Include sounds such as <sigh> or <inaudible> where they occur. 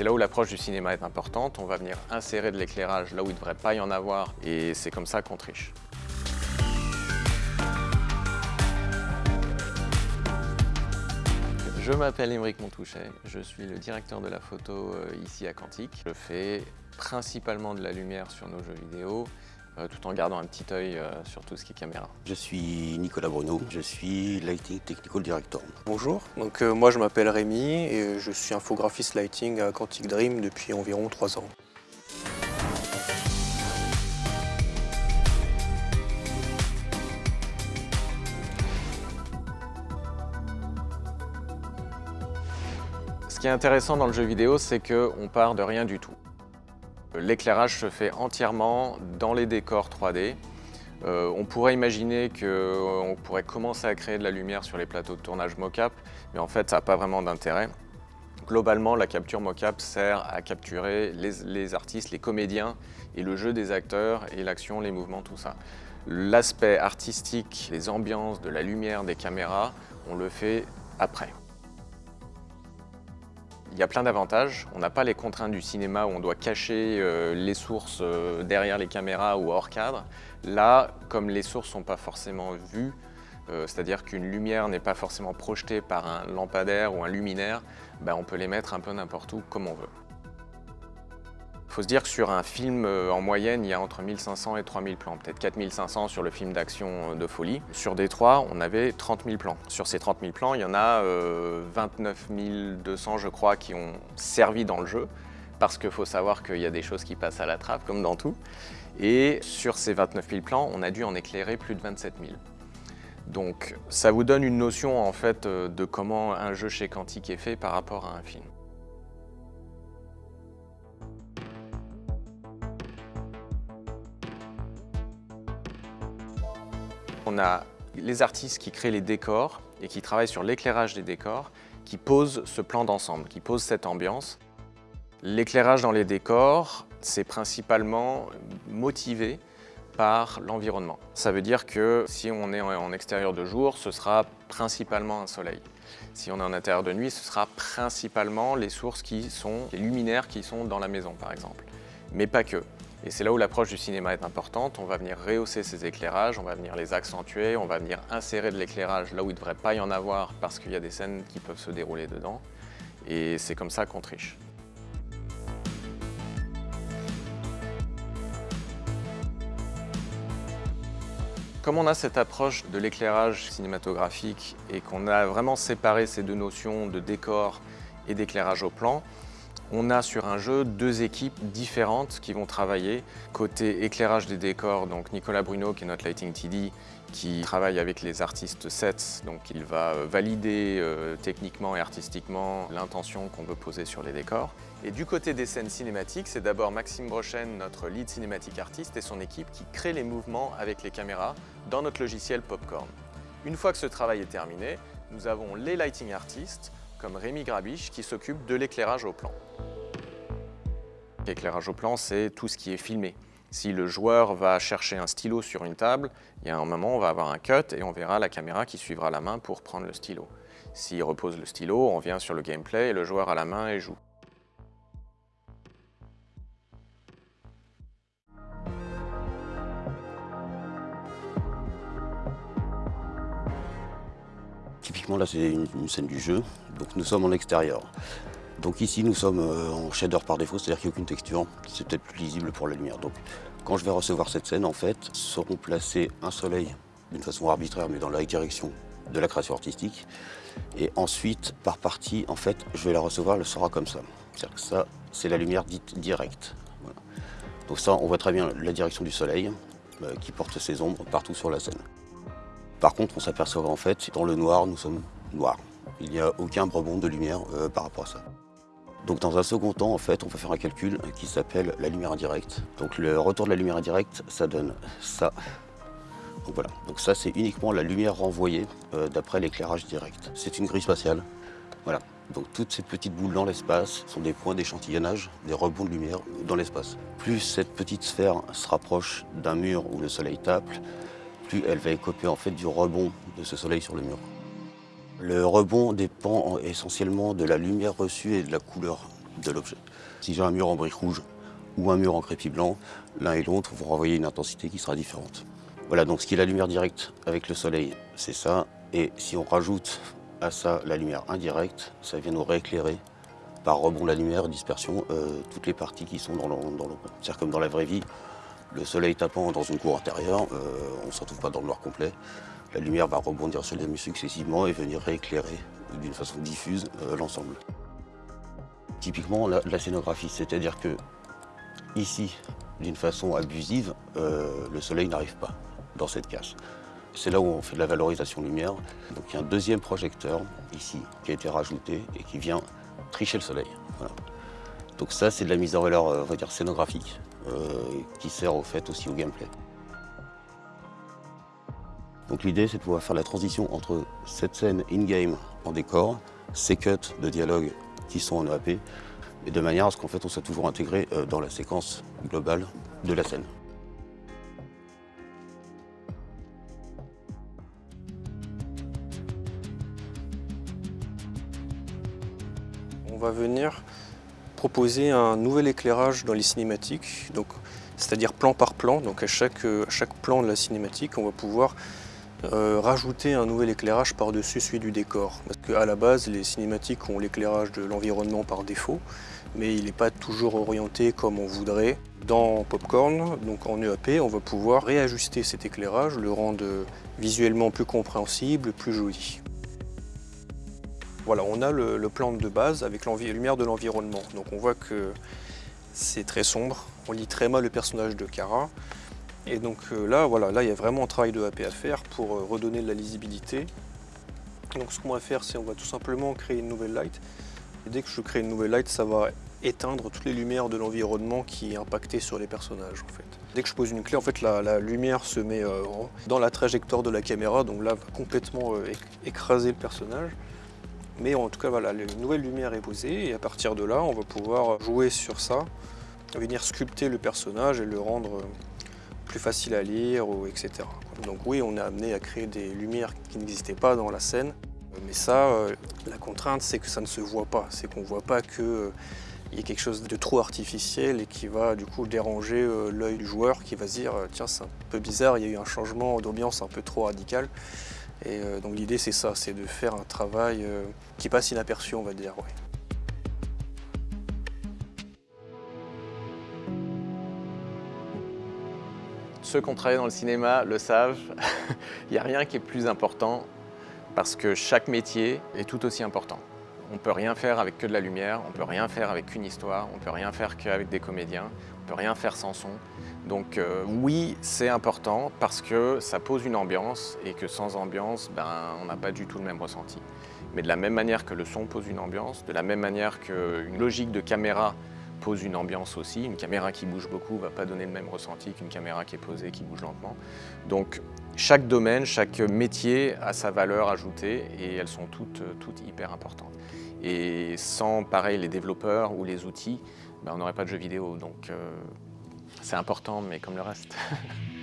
c'est là où l'approche du cinéma est importante. On va venir insérer de l'éclairage là où il ne devrait pas y en avoir et c'est comme ça qu'on triche. Je m'appelle Émeric Montouchet, je suis le directeur de la photo euh, ici à Quantique. Je fais principalement de la lumière sur nos jeux vidéo, tout en gardant un petit œil euh, sur tout ce qui est caméra. Je suis Nicolas Bruno, je suis Lighting Technical Director. Bonjour, donc moi je m'appelle Rémi et je suis infographiste lighting à Quantic Dream depuis environ 3 ans. Ce qui est intéressant dans le jeu vidéo, c'est qu'on part de rien du tout. L'éclairage se fait entièrement dans les décors 3D. Euh, on pourrait imaginer qu'on euh, pourrait commencer à créer de la lumière sur les plateaux de tournage mocap, mais en fait, ça n'a pas vraiment d'intérêt. Globalement, la capture mocap sert à capturer les, les, artistes, les comédiens et le jeu des acteurs et l'action, les mouvements, tout ça. L'aspect artistique, les ambiances, de la lumière, des caméras, on le fait après. Il y a plein d'avantages. On n'a pas les contraintes du cinéma où on doit cacher euh, les sources euh, derrière les caméras ou hors cadre. Là, comme les sources ne sont pas forcément vues, euh, c'est-à-dire qu'une lumière n'est pas forcément projetée par un lampadaire ou un luminaire, ben, on peut les mettre un peu n'importe où comme on veut. Il faut se dire que sur un film, euh, en moyenne, il y a entre 1500 et 3000 plans, peut-être 4500 sur le film d'action euh, de folie. Sur Détroit, on avait 30 000 plans. Sur ces 30 000 plans, il y en a 29 euh, 200, je crois, qui ont servi dans le jeu, parce qu'il faut savoir qu'il y a des choses qui passent à la trappe, comme dans tout. Et sur ces 29 000 plans, on a dû en éclairer plus de 27 000. Donc ça vous donne une notion en fait de comment un jeu chez Quantique est fait par rapport à un film. On a les artistes qui créent les décors et qui travaillent sur l'éclairage des décors, qui posent ce plan d'ensemble, qui posent cette ambiance. L'éclairage dans les décors, c'est principalement motivé par l'environnement. Ça veut dire que si on est en extérieur de jour, ce sera principalement un soleil. Si on est en intérieur de nuit, ce sera principalement les sources qui sont, les luminaires qui sont dans la maison par exemple. Mais pas que. Et c'est là où l'approche du cinéma est importante. On va venir rehausser ces éclairages, on va venir les accentuer, on va venir insérer de l'éclairage là où il ne devrait pas y en avoir parce qu'il y a des scènes qui peuvent se dérouler dedans. Et c'est comme ça qu'on triche. Comme on a cette approche de l'éclairage cinématographique et qu'on a vraiment séparé ces deux notions de décor et d'éclairage au plan, on a sur un jeu deux équipes différentes qui vont travailler. Côté éclairage des décors, donc Nicolas Bruno, qui est notre Lighting TD, qui travaille avec les artistes sets, donc il va euh, valider euh, techniquement et artistiquement l'intention qu'on veut poser sur les décors. Et du côté des scènes cinématiques, c'est d'abord Maxime Brochen, notre lead cinématique artiste, et son équipe qui crée les mouvements avec les caméras dans notre logiciel Popcorn. Une fois que ce travail est terminé, nous avons les lighting artistes, comme Rémi Grabiche, qui s'occupe de l'éclairage au plan. L'éclairage au plan, c'est tout ce qui est filmé. Si le joueur va chercher un stylo sur une table, il y a un moment, on va avoir un cut et on verra la caméra qui suivra la main pour prendre le stylo. S'il repose le stylo, on vient sur le gameplay et le joueur a la main et joue. Typiquement là c'est une, scène du jeu, donc nous sommes en extérieur. Donc ici nous sommes euh, en shader par défaut, c'est-à-dire qu'il n'y a aucune texture, c'est peut-être plus lisible pour la lumière. Donc quand je vais recevoir cette scène en fait, seront placés un soleil d'une façon arbitraire mais dans la direction de la création artistique. Et ensuite par partie en fait je vais la recevoir, elle sera comme ça. C'est-à-dire que ça c'est la lumière dite directe. Donc ça on voit très bien la direction du soleil euh, qui porte ses ombres partout sur la scène. Par contre, on s'aperçoit en fait, dans le noir, nous sommes noirs. Il n'y a aucun rebond de lumière euh, par rapport à ça. Donc dans un second temps, en fait, on va faire un calcul qui s'appelle la lumière indirecte. Donc le retour de la lumière indirecte, ça donne ça. Donc voilà, donc ça c'est uniquement la lumière renvoyée euh, d'après l'éclairage direct. C'est une grille spatiale. Voilà, donc toutes ces petites boules dans l'espace sont des points d'échantillonnage, des rebonds de lumière dans l'espace. Plus cette petite sphère se rapproche d'un mur où le soleil tape, elle va écoper en fait du rebond de ce soleil sur le mur. Le rebond dépend essentiellement de la lumière reçue et de la couleur de l'objet. Si j'ai un mur en brique rouge ou un mur en crépi blanc, l'un et l'autre vont renvoyer une intensité qui sera différente. Voilà, donc ce qui est la lumière directe avec le soleil, c'est ça. Et si on rajoute à ça la lumière indirecte, ça vient nous rééclairer par rebond la lumière, dispersion, euh, toutes les parties qui sont dans l'ombre. C'est-à-dire comme dans la vraie vie, le soleil tapant dans une cour intérieure, euh, on ne se retrouve pas dans le noir complet. La lumière va rebondir sur les murs successivement et venir rééclairer d'une façon diffuse euh, l'ensemble. Typiquement la, scénographie, c'est-à-dire que ici, d'une façon abusive, le soleil n'arrive pas dans cette casse. C'est là où on fait de la valorisation lumière. Donc il y a un deuxième projecteur ici qui a été rajouté et qui vient tricher le soleil. Donc ça c'est de la mise en valeur on scénographique euh, qui sert au fait aussi au gameplay. Donc l'idée c'est de pouvoir faire la transition entre cette scène in-game en décor, ces cuts de dialogue qui sont en EAP, et de manière à ce qu'en fait on soit toujours intégré euh, dans la séquence globale de la scène. on va venir proposer un nouvel éclairage dans les cinématiques, c'est-à-dire plan par plan. Donc à chaque, chaque, plan de la cinématique, on va pouvoir euh, rajouter un nouvel éclairage par-dessus celui du décor. Parce qu'à la base, les cinématiques ont l'éclairage de l'environnement par défaut, mais il n'est pas toujours orienté comme on voudrait. Dans Popcorn, donc en EAP, on va pouvoir réajuster cet éclairage, le rendre visuellement plus compréhensible, plus joli. Voilà, on a le, plan de base avec la lumière de l'environnement. Donc on voit que c'est très sombre, on lit très mal le personnage de Kara. Et donc euh, là, voilà, là il y a vraiment un travail de AP à faire pour euh, redonner de la lisibilité. Donc ce qu'on va faire, c'est on va tout simplement créer une nouvelle light. Et dès que je crée une nouvelle light, ça va éteindre toutes les lumières de l'environnement qui est impacté sur les personnages en fait. Dès que je pose une clé, en fait la, lumière se met euh, dans la trajectoire de la caméra, donc là va complètement écraser le personnage. Mais en tout cas, voilà, une nouvelle lumière est posée et à partir de là, on va pouvoir jouer sur ça, venir sculpter le personnage et le rendre plus facile à lire, etc. Donc oui, on est amené à créer des lumières qui n'existaient pas dans la scène. Mais ça, euh, la contrainte, c'est que ça ne se voit pas. C'est qu'on ne voit pas qu'il euh, y ait quelque chose de trop artificiel et qui va du coup déranger euh, l'œil du joueur qui va se dire tiens c'est un peu bizarre, il y a eu un changement d'ambiance un peu trop radical. Et donc l'idée c'est ça, c'est de faire un travail qui passe inaperçu on va dire. Ceux qui ont travaillé dans le cinéma le savent, <laughs> il n'y a rien qui est plus important parce que chaque métier est tout aussi important. On ne peut rien faire avec que de la lumière, on ne peut rien faire avec qu'une histoire, on ne peut rien faire qu'avec des comédiens, on ne peut rien faire sans son. Donc euh, oui, c'est important parce que ça pose une ambiance et que sans ambiance, ben, on n'a pas du tout le même ressenti. Mais de la même manière que le son pose une ambiance, de la même manière qu'une logique de caméra pose une ambiance aussi, une caméra qui bouge beaucoup ne va pas donner le même ressenti qu'une caméra qui est posée, qui bouge lentement. Donc chaque domaine, chaque métier a sa valeur ajoutée et elles sont toutes, toutes hyper importantes. Et sans, pareil, les développeurs ou les outils, ben, on n'aurait pas de jeux vidéo. Donc, euh, c'est important, mais comme le reste. <laughs>